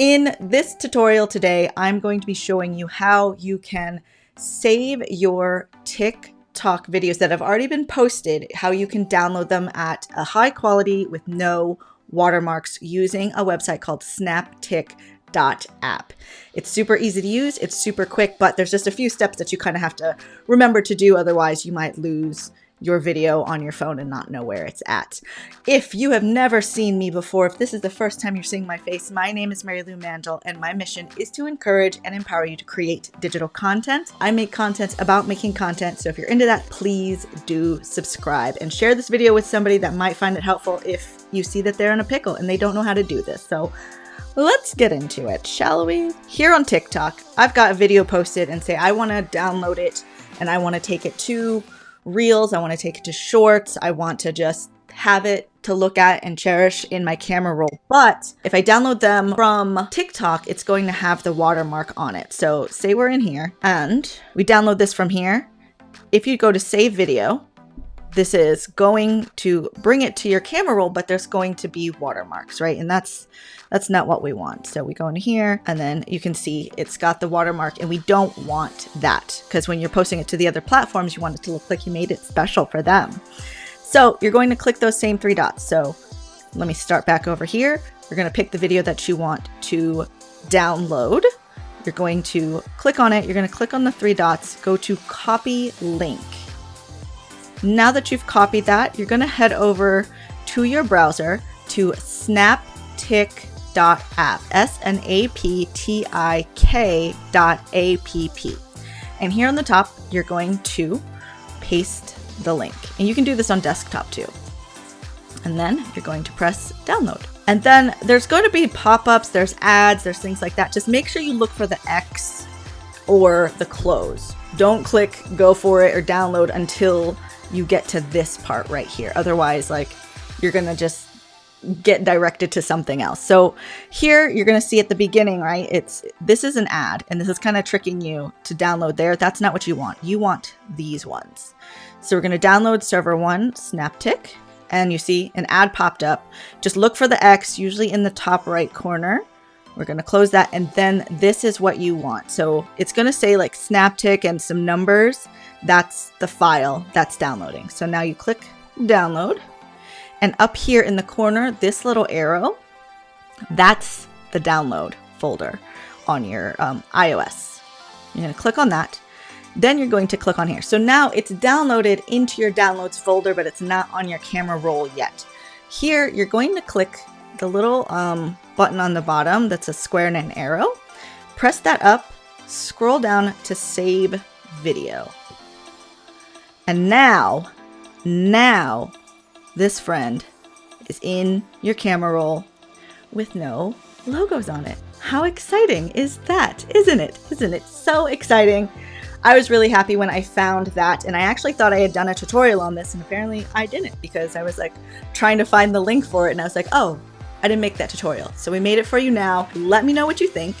In this tutorial today, I'm going to be showing you how you can save your TikTok videos that have already been posted, how you can download them at a high quality with no watermarks using a website called snaptik.app. It's super easy to use, it's super quick, but there's just a few steps that you kind of have to remember to do, otherwise you might lose your video on your phone and not know where it's at. If you have never seen me before, if this is the first time you're seeing my face, my name is Mary Lou Mandel and my mission is to encourage and empower you to create digital content. I make content about making content, so if you're into that, please do subscribe and share this video with somebody that might find it helpful if you see that they're in a pickle and they don't know how to do this. So let's get into it, shall we? Here on TikTok, I've got a video posted and say I want to download it and I want to take it to reels. I want to take it to shorts. I want to just have it to look at and cherish in my camera roll. But if I download them from TikTok, it's going to have the watermark on it. So say we're in here and we download this from here. If you go to save video, this is going to bring it to your camera roll, but there's going to be watermarks, right? And that's that's not what we want. So we go in here and then you can see it's got the watermark and we don't want that because when you're posting it to the other platforms, you want it to look like you made it special for them. So you're going to click those same three dots. So let me start back over here. You're going to pick the video that you want to download. You're going to click on it. You're going to click on the three dots, go to copy link. Now that you've copied that, you're going to head over to your browser to snaptik.app, S-N-A-P-T-I-K dot A-P-P. And here on the top, you're going to paste the link. And you can do this on desktop too. And then you're going to press download. And then there's going to be pop-ups, there's ads, there's things like that. Just make sure you look for the X or the close. Don't click go for it or download until you get to this part right here. Otherwise, like you're gonna just get directed to something else. So here you're going to see at the beginning, right? It's this is an ad and this is kind of tricking you to download there. That's not what you want. You want these ones. So we're going to download server one, Snaptik, and you see an ad popped up. Just look for the X, usually in the top right corner. We're going to close that and then this is what you want. So it's going to say like Snaptik and some numbers that's the file that's downloading. So now you click download and up here in the corner, this little arrow, that's the download folder on your um, iOS. You're going to click on that. Then you're going to click on here. So now it's downloaded into your downloads folder, but it's not on your camera roll yet. Here, you're going to click the little um, button on the bottom that's a square and an arrow. Press that up, scroll down to save video. And now, now, this friend is in your camera roll with no logos on it. How exciting is that? Isn't it? Isn't it so exciting? I was really happy when I found that and I actually thought I had done a tutorial on this and apparently I didn't because I was like trying to find the link for it and I was like, oh, I didn't make that tutorial. So we made it for you now. Let me know what you think.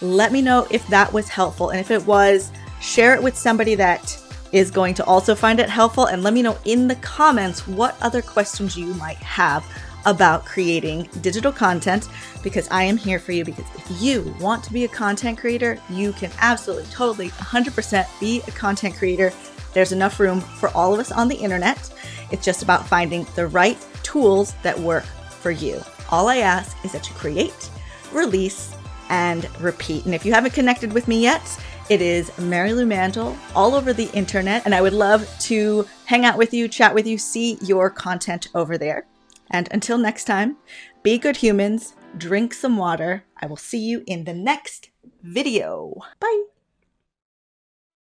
Let me know if that was helpful and if it was, share it with somebody that is going to also find it helpful and let me know in the comments what other questions you might have about creating digital content because I am here for you because if you want to be a content creator, you can absolutely, totally, 100% be a content creator. There's enough room for all of us on the internet. It's just about finding the right tools that work for you. All I ask is that you create, release, and repeat. And if you haven't connected with me yet, it is Mary Lou Mandel all over the internet, and I would love to hang out with you, chat with you, see your content over there. And until next time, be good humans, drink some water. I will see you in the next video. Bye.